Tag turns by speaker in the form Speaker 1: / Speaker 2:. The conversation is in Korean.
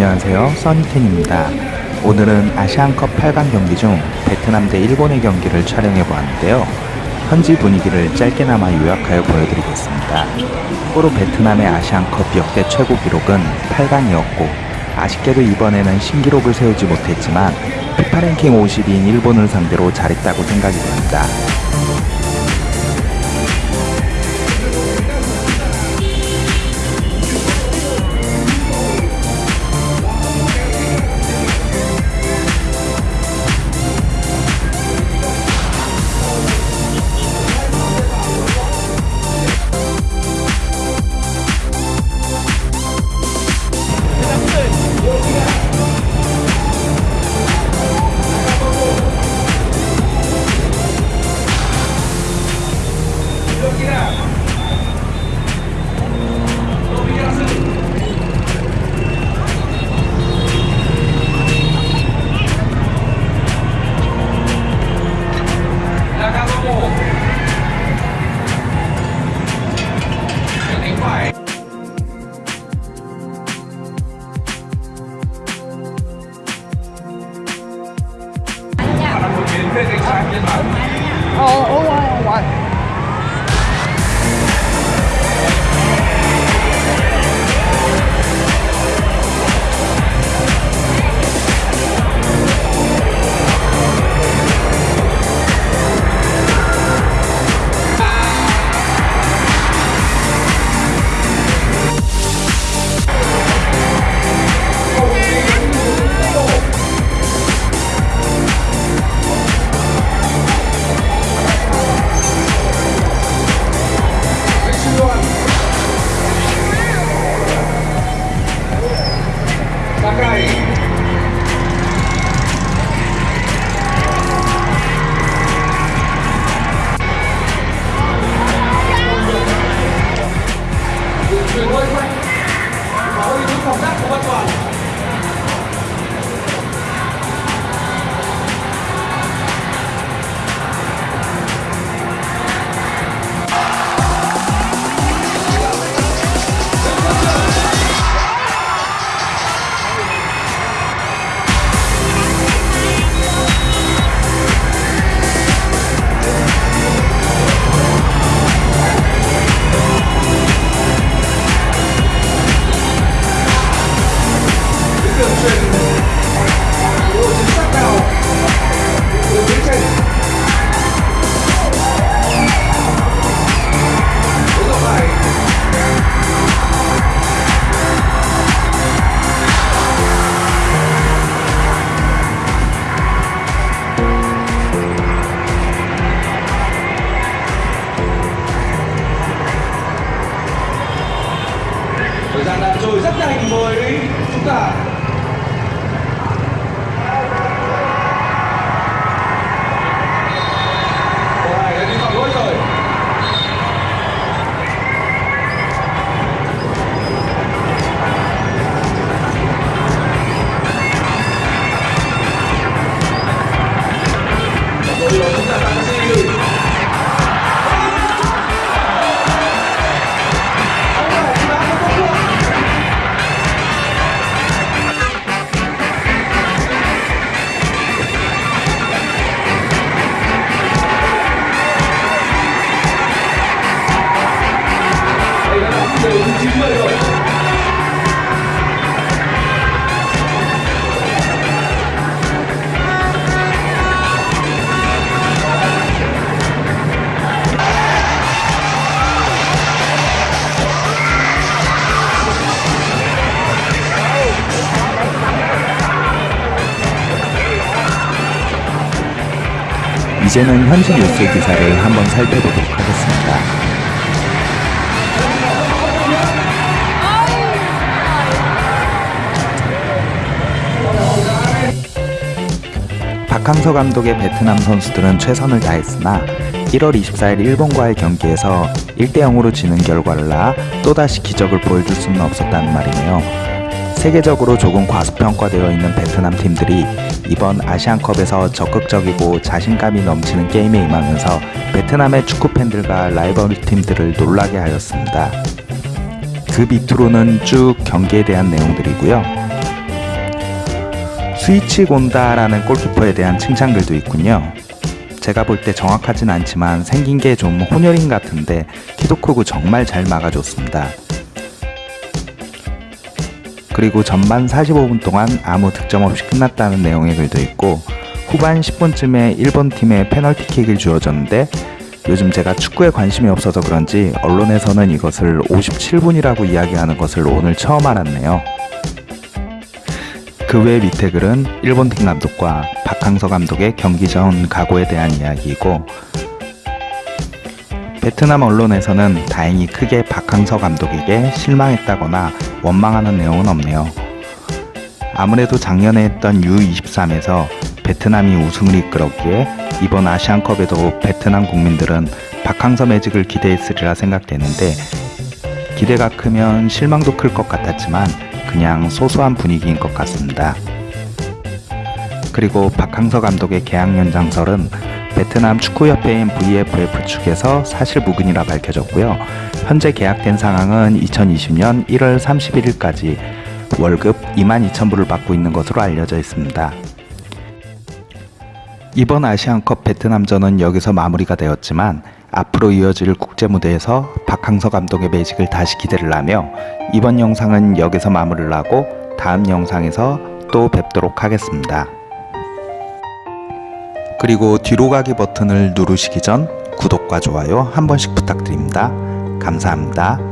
Speaker 1: 안녕하세요. 써니텐입니다. 오늘은 아시안컵 8강 경기 중 베트남 대 일본의 경기를 촬영해 보았는데요. 현지 분위기를 짧게나마 요약하여 보여드리겠습니다. 참고로 베트남의 아시안컵 역대 최고 기록은 8강이었고 아쉽게도 이번에는 신기록을 세우지 못했지만 피파 랭킹 50위인 일본을 상대로 잘했다고 생각이 됩니다
Speaker 2: игра. rồi rất nhanh với chúng ta.
Speaker 1: 이제는 현지 뉴스 기사를 한번 살펴보도록 하겠습니다 박항서 감독의 베트남 선수들은 최선을 다했으나 1월 24일 일본과의 경기에서 1대0으로 지는 결과를 낳아 또다시 기적을 보여줄 수는 없었다는 말이네요. 세계적으로 조금 과소평가되어 있는 베트남 팀들이 이번 아시안컵에서 적극적이고 자신감이 넘치는 게임에 임하면서 베트남의 축구 팬들과 라이벌 팀들을 놀라게 하였습니다. 그 밑으로는 쭉 경기에 대한 내용들이고요. 스위치 곤다라는 골키퍼에 대한 칭찬글도 있군요. 제가 볼 때 정확하진 않지만 생긴 게 좀 혼혈인 같은데 키도 크고 정말 잘 막아줬습니다. 그리고 전반 45분 동안 아무 득점 없이 끝났다는 내용의 글도 있고 후반 10분쯤에 일본 팀에 페널티킥을 주어졌는데 요즘 제가 축구에 관심이 없어서 그런지 언론에서는 이것을 57분이라고 이야기하는 것을 오늘 처음 알았네요. 그 외 밑에 글은 일본 팀 감독과 박항서 감독의 경기 전 각오에 대한 이야기이고 베트남 언론에서는 다행히 크게 박항서 감독에게 실망했다거나 원망하는 내용은 없네요. 아무래도 작년에 했던 U23에서 베트남이 우승을 이끌었기에 이번 아시안컵에도 베트남 국민들은 박항서 매직을 기대했으리라 생각되는데 기대가 크면 실망도 클 것 같았지만 그냥 소소한 분위기인 것 같습니다. 그리고 박항서 감독의 계약 연장설은 베트남 축구협회인 VFF 측에서 사실 무근이라 밝혀졌고요. 현재 계약된 상황은 2020년 1월 31일까지 월급 22,000불을 받고 있는 것으로 알려져 있습니다. 이번 아시안컵 베트남전은 여기서 마무리가 되었지만 앞으로 이어질 국제 무대에서 박항서 감독의 매직을 다시 기대를 하며 이번 영상은 여기서 마무리를 하고 다음 영상에서 또 뵙도록 하겠습니다. 그리고 뒤로 가기 버튼을 누르시기 전 구독과 좋아요 한 번씩 부탁드립니다. 감사합니다.